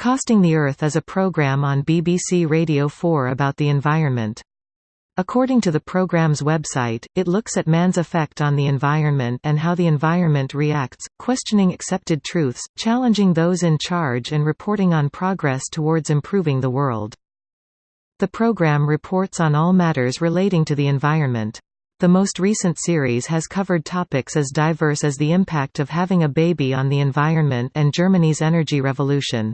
Costing the Earth is a program on BBC Radio 4 about the environment. According to the program's website, it looks at man's effect on the environment and how the environment reacts, questioning accepted truths, challenging those in charge and reporting on progress towards improving the world. The program reports on all matters relating to the environment. The most recent series has covered topics as diverse as the impact of having a baby on the environment and Germany's energy revolution.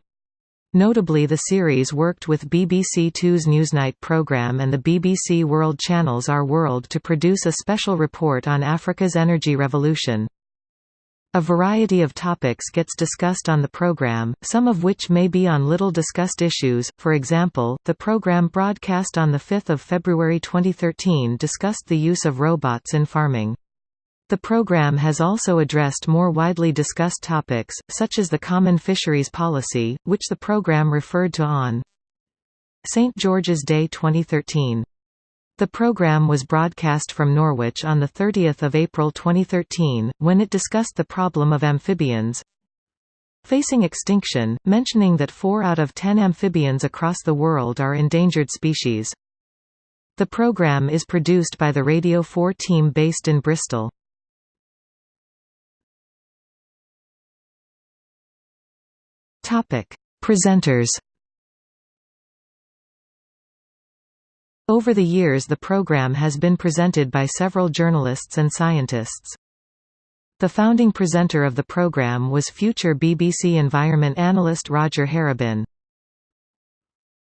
Notably the series worked with BBC Two's Newsnight programme and the BBC World Channel's Our World to produce a special report on Africa's energy revolution. A variety of topics gets discussed on the program, some of which may be on little discussed issues, for example, the program broadcast on 5 February 2013 discussed the use of robots in farming. The program has also addressed more widely discussed topics, such as the Common Fisheries Policy, which the program referred to on St. George's Day 2013. The program was broadcast from Norwich on 30 April 2013, when it discussed the problem of amphibians facing extinction, mentioning that 4 out of 10 amphibians across the world are endangered species. The program is produced by the Radio 4 team based in Bristol. Topic: Presenters. Over the years the program has been presented by several journalists and scientists. The founding presenter of the program was future BBC Environment analyst Roger Harrabin.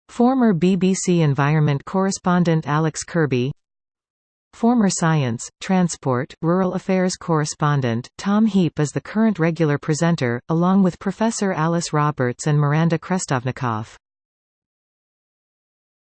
Former BBC Environment correspondent Alex Kirby Former Science, Transport, Rural Affairs correspondent, Tom Heap is the current regular presenter, along with Professor Alice Roberts and Miranda Krestovnikoff.